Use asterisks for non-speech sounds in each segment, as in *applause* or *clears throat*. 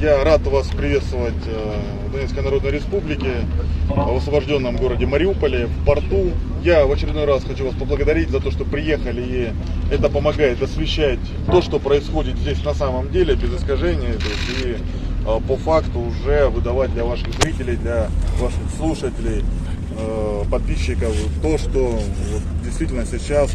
Я рад вас приветствовать э, в Донецкой Народной Республике, в освобожденном городе Мариуполе, в порту. Я в очередной раз хочу вас поблагодарить за то, что приехали, и это помогает освещать то, что происходит здесь на самом деле, без есть, и э, по факту уже выдавать для ваших зрителей, для ваших слушателей, э, подписчиков то, что действительно сейчас,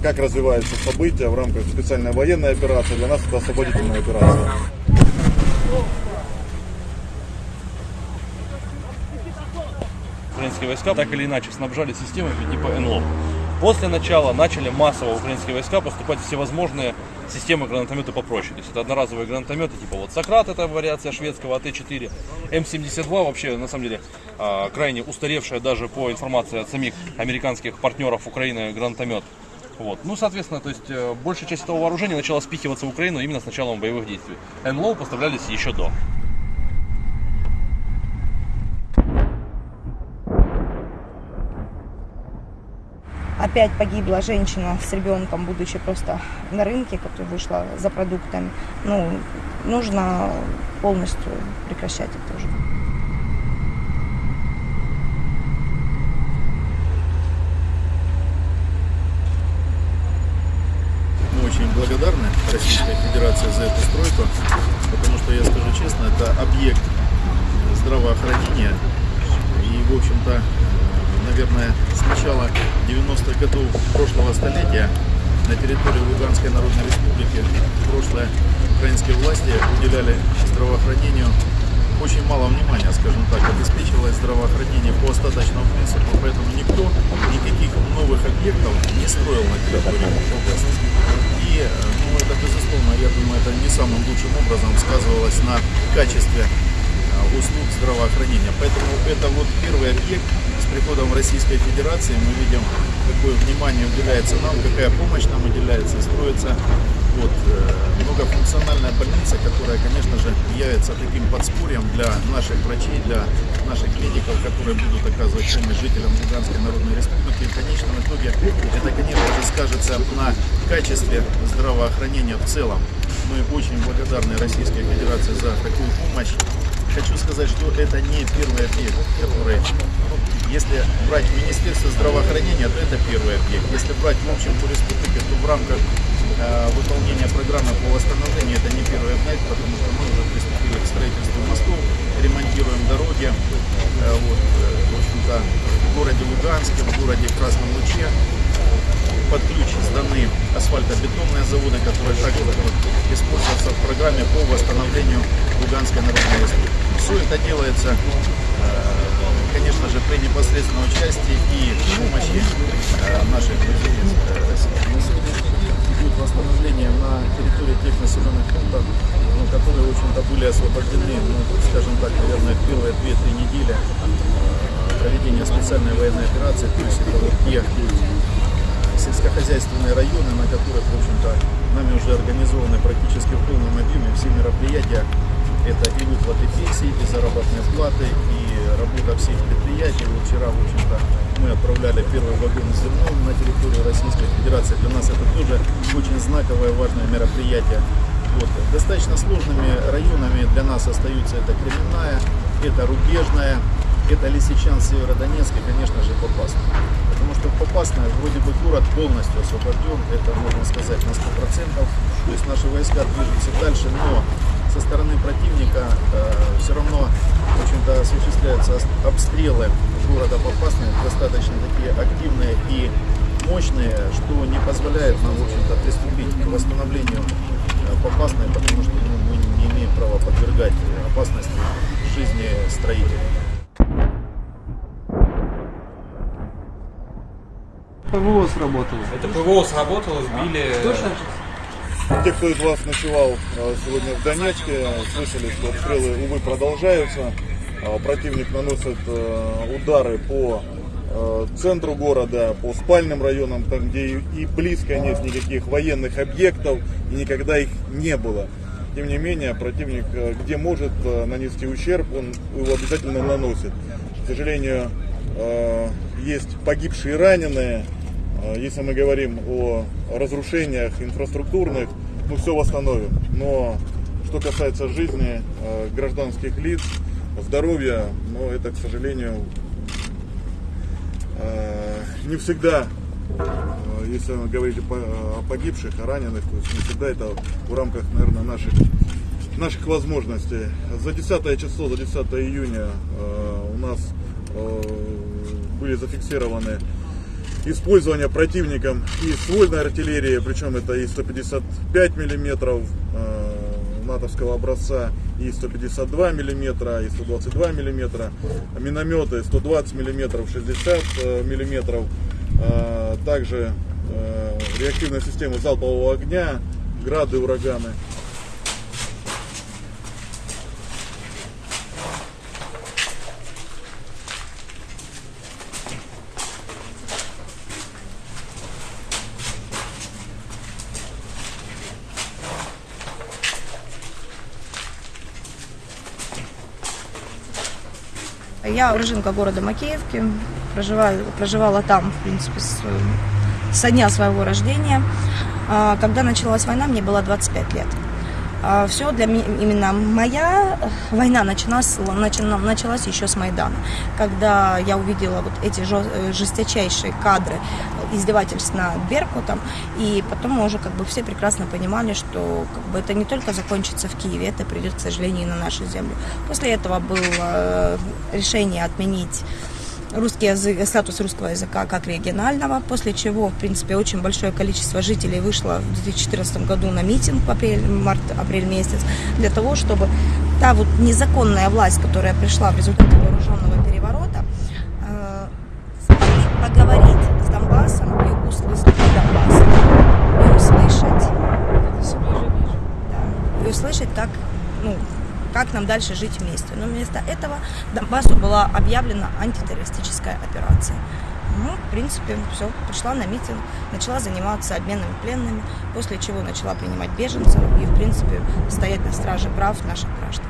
как развиваются события в рамках специальной военной операции, для нас это освободительная операция. Украинские войска так или иначе снабжали системами типа НЛО. После начала начали массово украинские войска поступать всевозможные системы гранатомета попроще. То есть это одноразовые гранатометы, типа вот Сократ, это вариация шведского АТ-4, М-72 вообще, на самом деле, а, крайне устаревшая даже по информации от самих американских партнеров Украины гранатомет. Вот. Ну, соответственно, то есть э, большая часть этого вооружения начала спихиваться в Украину именно с началом боевых действий. НЛО поставлялись еще до. Опять погибла женщина с ребенком, будучи просто на рынке, которая вышла за продуктами. Ну, нужно полностью прекращать это уже. Мы очень благодарны Российской Федерации за эту стройку, потому что, я скажу честно, это объект здравоохранения. И, в общем-то, наверное, с начала 90-х годов прошлого столетия на территории Луганской Народной Республики прошлые украинские власти уделяли здравоохранению очень мало внимания, скажем так, обеспечивалось здравоохранение по остаточному принципу, поэтому никто никаких новых объектов не строил на территории области. И, ну, это, безусловно, я думаю, это не самым лучшим образом сказывалось на качестве а, услуг здравоохранения. Поэтому это вот первый объект, приходом Российской Федерации мы видим, какое внимание уделяется нам, какая помощь нам уделяется, строится вот, э, многофункциональная больница, которая, конечно же, явится таким подспорьем для наших врачей, для наших клиников, которые будут оказывать помощь жителям Луганской Народной Республики. И в конечном итоге это, конечно же, скажется на качестве здравоохранения в целом. Мы очень благодарны Российской Федерации за такую помощь. Хочу сказать, что это не первый объект, который если брать Министерство здравоохранения, то это первый объект. Если брать в общем по республике, то в рамках э, выполнения программы по восстановлению это не первый объект, потому что мы уже приступили к строительству мостов, ремонтируем дороги. Э, вот, э, в в городе Луганске, в городе Красном Луче под ключ сданы асфальтобетонные заводы, которые также будут использоваться в программе по восстановлению Луганской Народной Республики. Все это делается э, конечно же, при непосредственном участии и помощи э, наших друзей из. Будет восстановление на территории тех населенных пунктов, ну, которые, в общем-то, были освобождены, ну, скажем так, наверное, первые 2-3 недели э, проведения специальной военной операции, то есть это вот те э, сельскохозяйственные районы, на которых, в общем-то, нами уже организованы практически в полном объеме все мероприятия это и выплаты пенсий, и заработные платы, и работа всех предприятий. Вот вчера, в общем-то, мы отправляли первый вагон с зерном на территорию Российской Федерации. Для нас это тоже очень знаковое, важное мероприятие. Вот. Достаточно сложными районами для нас остаются это Кременная, это Рубежная, это Лисичан, Северодонецк и, конечно же, Попасная. Попасная, вроде бы город полностью освобожден, это можно сказать на 100%. То есть наши войска движутся дальше, но со стороны противника э, все равно в общем-то, осуществляются обстрелы города Попасной, достаточно такие активные и мощные, что не позволяет нам, в общем-то, приступить к восстановлению э, Попасной, потому что ну, мы не имеем права подвергать опасности жизни строителей. ПВО сработало. Это ПВО сработало, сбили... Точно? Те, кто из вас ночевал э, сегодня в Донецке, слышали, что обстрелы, увы, продолжаются. А, противник наносит э, удары по центру города, по спальным районам, там, где и близко нет никаких военных объектов, и никогда их не было. Тем не менее, противник, где может нанести ущерб, он его обязательно наносит. К сожалению, есть погибшие и раненые, а, если мы говорим о разрушениях инфраструктурных, мы все восстановим. Но что касается жизни э, гражданских лиц, здоровья, но это, к сожалению, э, не всегда, если говорить о погибших, о раненых, то есть не всегда это в рамках, наверное, наших, наших возможностей. За 10 число, за 10 июня у нас были зафиксированы использование противником и ствольной артиллерии, причем это и 155 миллиметров э, натовского образца, и 152 миллиметра, и 122 миллиметра, минометы 120 миллиметров, 60 э, миллиметров, э, также э, реактивная система залпового огня, грады, ураганы. Я уроженка города Макеевки, проживаю, проживала там, в принципе, с, со дня своего рождения. А, когда началась война, мне было 25 лет. А, Все для меня, именно моя война началась, началась еще с Майдана, когда я увидела вот эти жесточайшие кадры издевательств над Беркутом, и потом мы уже как бы все прекрасно понимали, что как бы это не только закончится в Киеве, это придет, к сожалению, и на нашу землю. После этого было э, решение отменить русский язык, статус русского языка как регионального, после чего, в принципе, очень большое количество жителей вышло в 2014 году на митинг в апрель, март-апрель месяц, для того, чтобы та вот незаконная власть, которая пришла в результате вооруженного переворота, э, поговорить с Донбассом и услышать Донбассом, и услышать, да, и услышать, как, ну, как нам дальше жить вместе. Но вместо этого Донбассу была объявлена антитеррористическая операция. Ну, в принципе, все, пришла на митинг, начала заниматься обменами пленными, после чего начала принимать беженцев и, в принципе, стоять на страже прав наших граждан.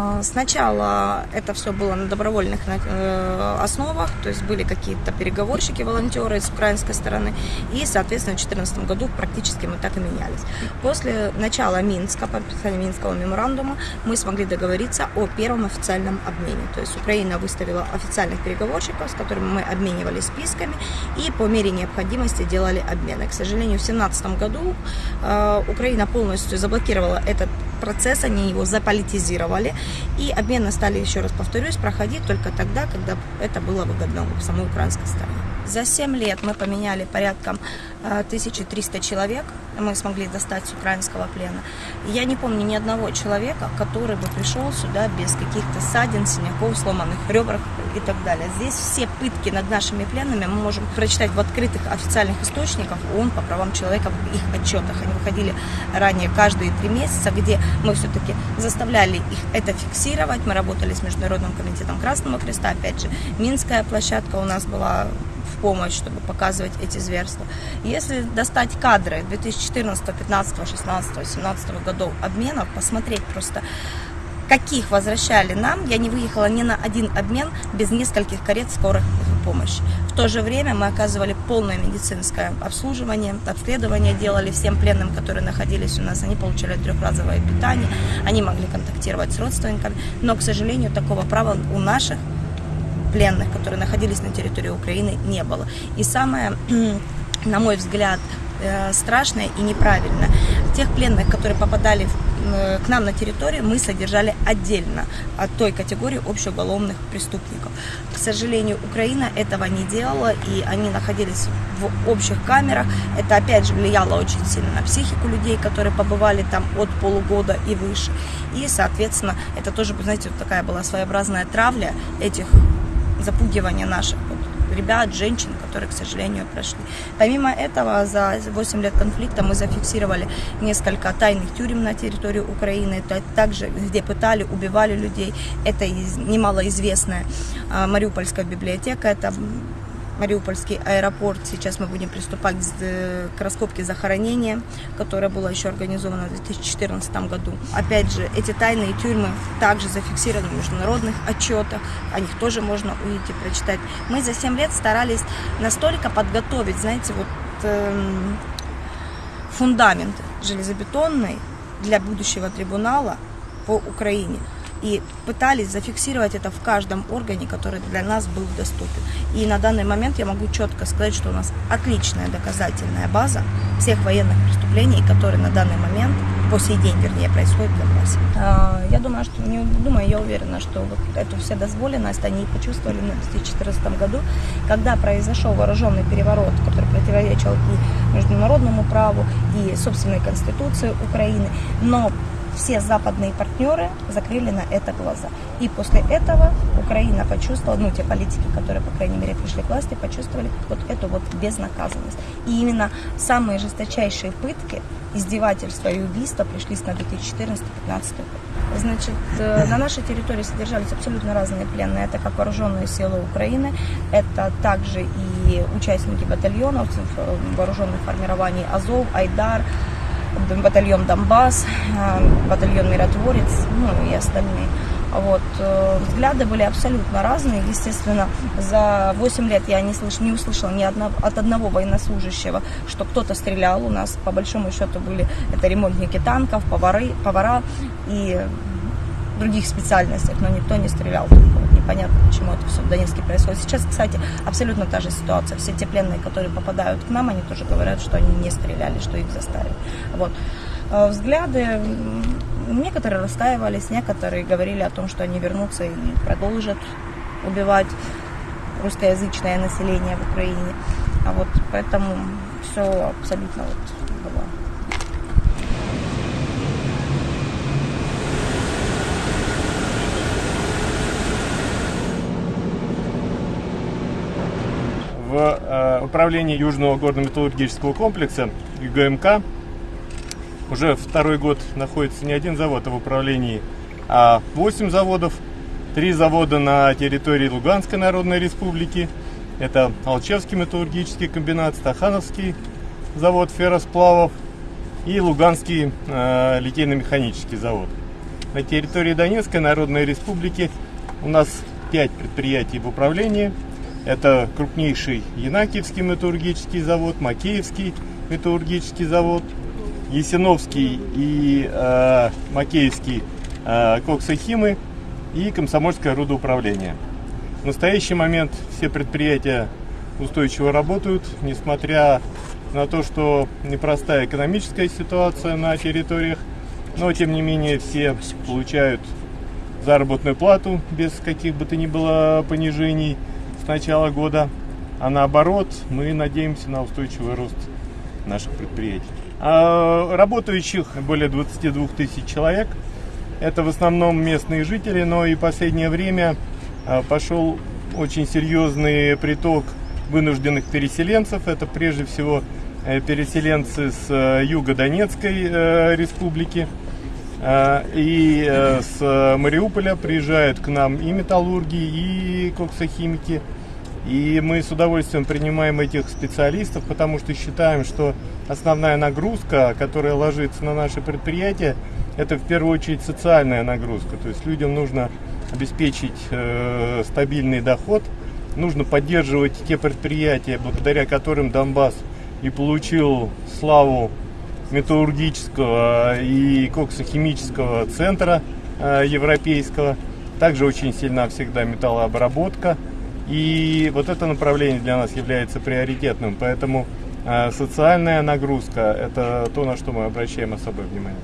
А, сначала это все было на добровольных э, основах, то есть были какие-то переговорщики, волонтеры с украинской стороны, и, соответственно, в 2014 году практически мы так и менялись. После начала Минска, подписания Минского меморандума, мы смогли договориться о первом официальном обмене. То есть Украина выставила официальных переговорщиков, с которыми мы обменивались списками, и по мере необходимости делали обмены. К сожалению, в 2017 году э, Украина полностью заблокировала этот процесс, они его заполитизировали, и обмены стали, еще раз повторюсь, проходить только тогда, когда это было выгодно самой украинской стороне. За 7 лет мы поменяли порядком 1300 человек, мы смогли достать с украинского плена. Я не помню ни одного человека, который бы пришел сюда без каких-то ссадин, синяков, сломанных ребрах и так далее. Здесь все пытки над нашими пленными мы можем прочитать в открытых официальных источниках ООН по правам человека в их отчетах. Они выходили ранее каждые три месяца, где мы все-таки заставляли их это фиксировать. Мы работали с Международным комитетом Красного Креста, опять же, Минская площадка у нас была в помощь, чтобы показывать эти зверства. Если достать кадры 2014, 15, 16, 17 годов обменов, посмотреть просто, каких возвращали нам, я не выехала ни на один обмен без нескольких карет скорой помощи. В то же время мы оказывали полное медицинское обслуживание, обследование делали всем пленным, которые находились у нас. Они получали трехразовое питание, они могли контактировать с родственниками, но, к сожалению, такого права у наших пленных, которые находились на территории Украины, не было. И самое, *clears throat* на мой взгляд, э, страшное и неправильно. Тех пленных, которые попадали э, к нам на территорию, мы содержали отдельно от той категории общеуголовных преступников. К сожалению, Украина этого не делала, и они находились в общих камерах. Это, опять же, влияло очень сильно на психику людей, которые побывали там от полугода и выше. И, соответственно, это тоже, знаете, вот такая была своеобразная травля этих запугивания наших ребят, женщин, которые, к сожалению, прошли. Помимо этого, за 8 лет конфликта мы зафиксировали несколько тайных тюрем на территории Украины, также где пытали, убивали людей. Это немалоизвестная а, Мариупольская библиотека, это Мариупольский аэропорт. Сейчас мы будем приступать э, к раскопке захоронения, которое было еще организовано в 2014 году. Опять же, эти тайные тюрьмы также зафиксированы в международных отчетах. О них тоже можно увидеть и прочитать. Мы за 7 лет старались настолько подготовить, знаете, вот э, фундамент железобетонный, для будущего трибунала по Украине. И пытались зафиксировать это в каждом органе, который для нас был доступен. И на данный момент я могу четко сказать, что у нас отличная доказательная база всех военных преступлений, которые на данный момент, по сей день, вернее, происходят в Донбассе. А, Я думаю, что, не думаю, я уверена, что вот эту вседозволенность они почувствовали в 2014 году, когда произошел вооруженный переворот, который противоречил и международному праву, и собственной конституции Украины. Но все западные партнеры закрыли на это глаза. И после этого Украина почувствовала, ну, те политики, которые, по крайней мере, пришли к власти, почувствовали вот эту вот безнаказанность. И именно самые жесточайшие пытки, издевательства и убийства пришлись на 2014-2015 год. Значит, э, на нашей территории содержались абсолютно разные пленные. Это как вооруженные силы Украины, это также и участники батальонов э, вооруженных формирований Азов, Айдар, батальон Донбасс, э, батальон Миротворец, ну и остальные. Вот. э, Взгляды были абсолютно разные. Естественно, за 8 лет я не, слыш, не услышала ни одного, от одного военнослужащего, что кто-то стрелял. У нас, по большому счету, были это ремонтники танков, повары, повара и других специальностях, но никто не стрелял. Непонятно, почему это все в Донецке происходит. Сейчас, кстати, абсолютно та же ситуация. Все те пленные, которые попадают к нам, они тоже говорят, что они не стреляли, что их заставили. Вот. Э, Взгляды некоторые расстаивались, некоторые говорили о том, что они вернутся и продолжат убивать русскоязычное население в Украине. А вот поэтому все абсолютно вот было в э, управлении Южного горно-металлургического комплекса ЮГМК уже второй год находится не один завод, а в управлении а 8 заводов. Три завода на территории Луганской Народной Республики. Это Алчевский металлургический комбинат, Стахановский завод ферросплавов и Луганский э, литейно-механический завод. На территории Донецкой Народной Республики у нас 5 предприятий в управлении. Это крупнейший Янакиевский металлургический завод, Макеевский металлургический завод, Есиновский и э, Макеевский э, коксохимы и Комсомольское рудоуправление. В настоящий момент все предприятия устойчиво работают, несмотря на то, что непростая экономическая ситуация на территориях, но тем не менее все получают заработную плату без каких бы то ни было понижений начала года. А наоборот, мы надеемся на устойчивый рост наших предприятий. А работающих более 22 тысяч человек. Это в основном местные жители, но и в последнее время а, пошел очень серьезный приток вынужденных переселенцев. Это прежде всего э, переселенцы с э, юга Донецкой э, республики. А, И с Мариуполя приезжают к нам и металлурги, и коксохимики. И мы с удовольствием принимаем этих специалистов, потому что считаем, что основная нагрузка, которая ложится на наши предприятия, это в первую очередь социальная нагрузка. То есть людям нужно обеспечить э, стабильный доход, нужно поддерживать те предприятия, благодаря которым Донбасс и получил славу металлургического и коксохимического центра э, европейского. Также очень сильна всегда металлообработка. И вот это направление для нас является приоритетным. Поэтому э, социальная нагрузка – это то, на что мы обращаем особое внимание.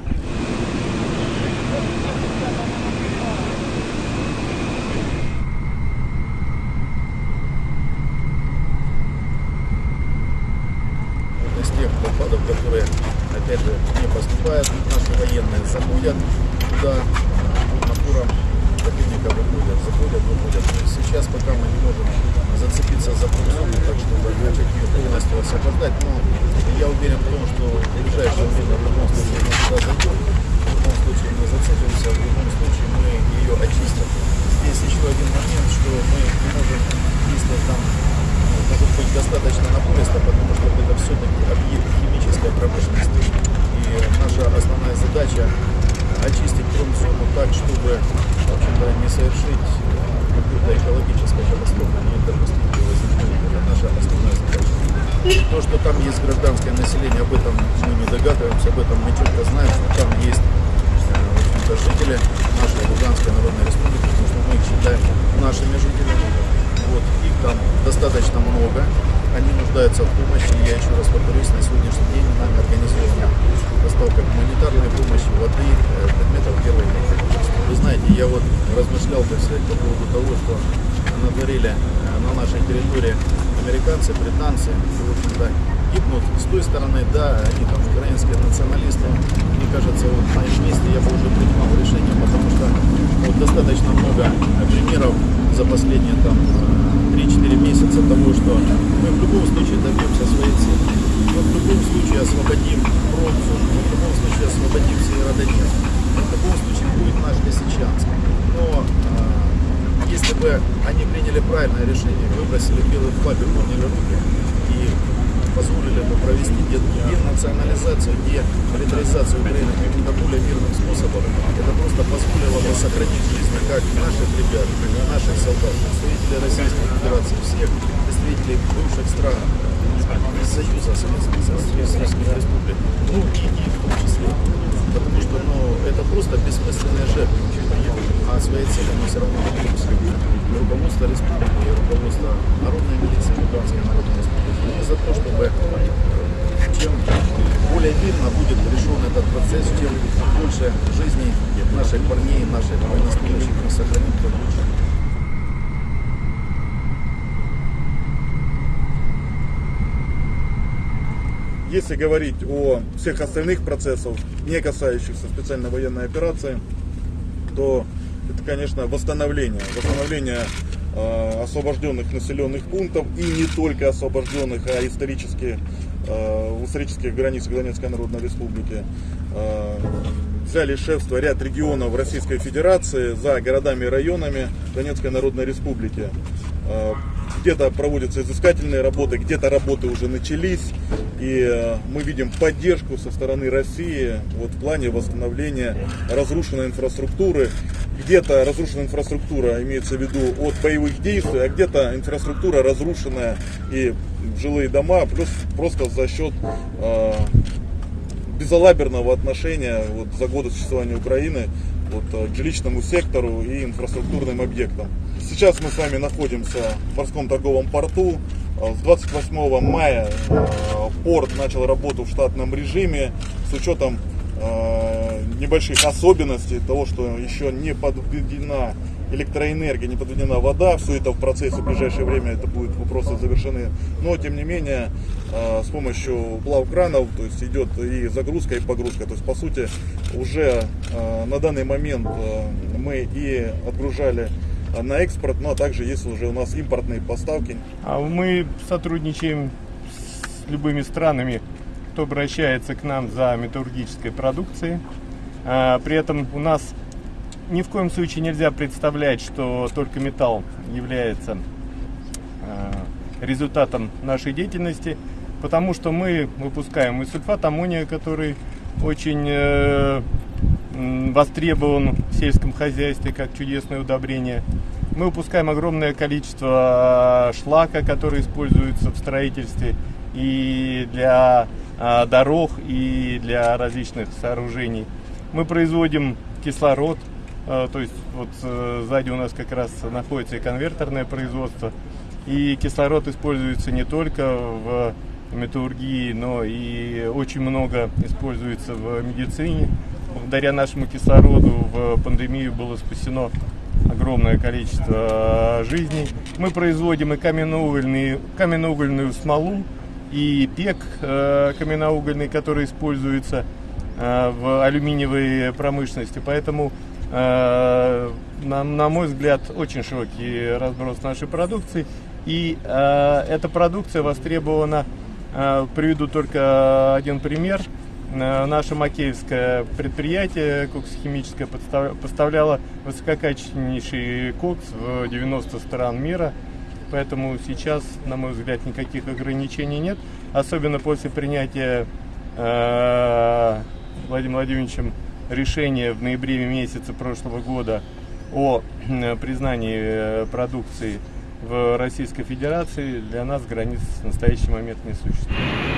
из тех докладов, которые, опять же, не поступают, наши военные заходят туда, под напором противника выходят, заходят, выходят. И сейчас пока мы не можем зацепиться за прусину, так чтобы начать ее полностью освобождать, но я уверен в том, что в ближайшее время в любом случае мы туда зайдем, в любом случае мы зацепимся, в любом случае мы ее очистим. Здесь еще один момент, что мы не можем действовать там ну, может быть достаточно напористо, потому что это все-таки объект химической промышленности. И наша основная задача очистить промзону так, чтобы не совершить э, какой-то экологической катастрофы, не допустить ее возникновения. Это наша основная задача. То, что там есть гражданское население, об этом мы не догадываемся, об этом мы четко знаем, что там есть э, жители нашей Луганской Народной Республики, потому что мы их считаем нашими жителями. Вот, их там достаточно много, они нуждаются в помощи. Я еще раз повторюсь, на сегодняшний день нами организована доставка гуманитарной помощи, воды, э, предметов первой необходимости. Вы знаете, я вот размышлял, так сказать, по поводу того, что натворили э, на нашей территории американцы, британцы, и, в общем-то, гибнут с той стороны, да, они там украинские националисты. Мне кажется, вот на их месте я бы уже принимал решение, потому что вот достаточно много примеров за последние там 3-4 месяца того, что мы в любом случае добьемся своей цели. Мы в любом случае освободим Бронзу, мы в любом случае освободим Северодонецк. В любом случае будет наш Лисичанск. Но э, если бы они приняли правильное решение, выбросили белый флаг и подняли руки и позволили бы провести денационализацию, демилитаризацию Украины каким-то более мирным способом, это просто позволило бы сохранить жизни как наших ребят, наших солдат, представителей Российской Федерации, всех представителей бывших стран Союза Советских Республик, ну и их в том числе. Потому что ну, это просто бессмысленные жертвы. А своей цели мы все равно добьемся. Руководство республики, руководство народной милиции, Луганской народной республики. Мы за то, чтобы чем более мирно будет решен этот процесс, чем больше жизней наших парней, наших военнослужащих мы сохраним, тем лучше. Если говорить о всех остальных процессах, не касающихся специальной военной операции, то это, конечно, восстановление. Восстановление э, освобожденных населенных пунктов и не только освобожденных, а исторически, исторических границах Донецкой Народной Республики. Э, взяли шефство ряд регионов Российской Федерации за городами и районами Донецкой Народной Республики. Где-то проводятся изыскательные работы, где-то работы уже начались. И э, мы видим поддержку со стороны России вот, в плане восстановления разрушенной инфраструктуры. Где-то разрушенная инфраструктура имеется в виду от боевых действий, а где-то инфраструктура разрушенная и жилые дома, плюс просто за счет э, безалаберного отношения вот, за годы существования Украины вот, э, к жилищному сектору и инфраструктурным объектам. Сейчас мы с вами находимся в морском торговом порту. С 28 мая э, порт начал работу в штатном режиме с учетом э, небольших особенностей того, что еще не подведена электроэнергия, не подведена вода. Все это в процессе в ближайшее время это будут вопросы завершены. Но тем не менее с помощью плавкранов то есть идет и загрузка, и погрузка. То есть по сути уже на данный момент мы и отгружали на экспорт, ну а также есть уже у нас импортные поставки. А мы сотрудничаем с любыми странами, кто обращается к нам за металлургической продукцией. А, при этом у нас ни в коем случае нельзя представлять, что только металл является а, результатом нашей деятельности, потому что мы выпускаем и сульфат аммония, который очень э, востребован в сельском хозяйстве как чудесное удобрение. Мы выпускаем огромное количество шлака, который используется в строительстве и для а, дорог, и для различных сооружений. Мы производим кислород, а, то есть вот э, сзади у нас как раз находится и конвертерное производство. И кислород используется не только в металлургии, но и очень много используется в медицине. Благодаря нашему кислороду в пандемию было спасено огромное количество жизней. Мы производим и каменноугольную, каменноугольную смолу, и пек э, каменноугольный, который используется э, в алюминиевой промышленности. Поэтому, э, на, на мой взгляд, очень широкий разброс нашей продукции. И эта продукция востребована, приведу только один пример – Э, наше макеевское предприятие коксохимическое поставляло высококачественнейший кокс в 90 стран мира. Поэтому сейчас, на мой взгляд, никаких ограничений нет. Особенно после принятия э, Владимиром Владимировичем решения в ноябре месяце прошлого года о э, признании э, продукции в Российской Федерации для нас границ в настоящий момент не существует.